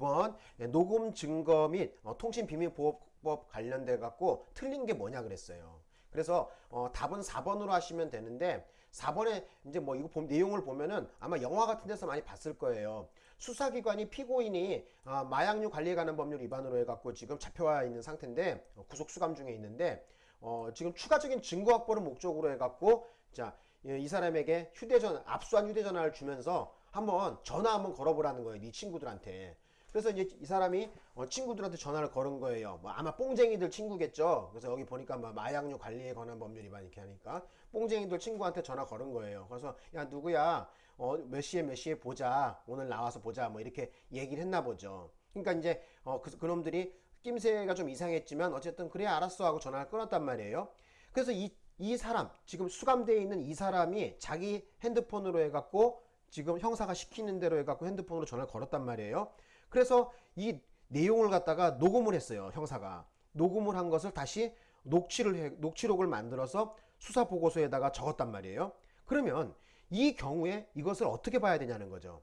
9번 예, 녹음 증거 및 어, 통신 비밀 보호법 관련돼 갖고 틀린 게 뭐냐 그랬어요. 그래서 어, 답은 4번으로 하시면 되는데 4번에 이제 뭐 이거 보, 내용을 보면은 아마 영화 같은 데서 많이 봤을 거예요. 수사기관이 피고인이 아, 마약류 관리에 관한 법률 위반으로 해갖고 지금 잡혀와 있는 상태인데 어, 구속 수감 중에 있는데 어, 지금 추가적인 증거 확보를 목적으로 해갖고 자 이 사람에게 휴대전화 압수한 휴대전화를 주면서 한번 전화 한번 걸어보라는 거예요. 네 친구들한테. 그래서 이제 이 사람이 어, 친구들한테 전화를 걸은 거예요. 뭐 아마 뽕쟁이들 친구겠죠. 그래서 여기 보니까 막 마약류 관리에 관한 법률 위반 이렇게 하니까 뽕쟁이들 친구한테 전화 걸은 거예요. 그래서 야 누구야? 어, 몇 시에 몇 시에 보자. 오늘 나와서 보자. 뭐 이렇게 얘기를 했나 보죠. 그러니까 이제 어, 그, 그놈들이 낌새가 좀 이상했지만 어쨌든 그래 알았어 하고 전화를 끊었단 말이에요. 그래서 이, 이 사람 지금 수감되어 있는 이 사람이 자기 핸드폰으로 해갖고 지금 형사가 시키는 대로 해갖고 핸드폰으로 전화를 걸었단 말이에요. 그래서 이 내용을 갖다가 녹음을 했어요. 형사가. 녹음을 한 것을 다시 녹취를 해, 녹취록을 만들어서 수사 보고서에다가 적었단 말이에요. 그러면 이 경우에 이것을 어떻게 봐야 되냐는 거죠.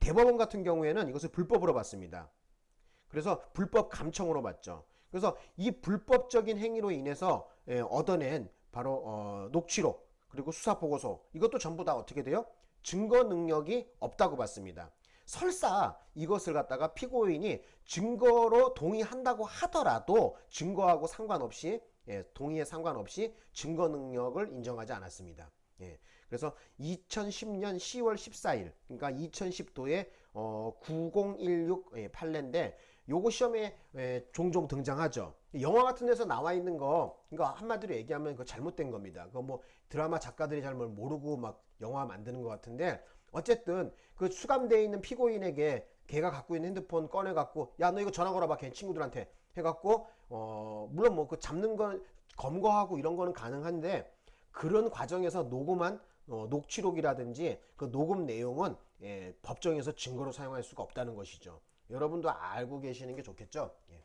대법원 같은 경우에는 이것을 불법으로 봤습니다. 그래서 불법 감청으로 봤죠. 그래서 이 불법적인 행위로 인해서 예, 얻어낸 바로 어, 녹취록 그리고 수사 보고서 이것도 전부 다 어떻게 돼요? 증거 능력이 없다고 봤습니다. 설사 이것을 갖다가 피고인이 증거로 동의한다고 하더라도 증거하고 상관없이 예, 동의에 상관없이 증거 능력을 인정하지 않았습니다. 예, 그래서 2010년 10월 14일, 그러니까 2010도에 어, 9016 예, 판례인데 요거 시험에 예, 종종 등장하죠. 영화 같은 데서 나와 있는 거, 그러니까 한마디로 얘기하면 그 잘못된 겁니다. 그뭐 드라마 작가들이 잘뭘 모르고 막 영화 만드는 것 같은데 어쨌든 그 수감되어 있는 피고인에게 걔가 갖고 있는 핸드폰 꺼내 갖고 야 너 이거 전화 걸어봐 걔 친구들한테 해갖고 어 물론 뭐 그 잡는 건 검거하고 이런 거는 가능한데 그런 과정에서 녹음한 어, 녹취록이라든지 그 녹음 내용은 예, 법정에서 증거로 사용할 수가 없다는 것이죠. 여러분도 알고 계시는 게 좋겠죠. 예.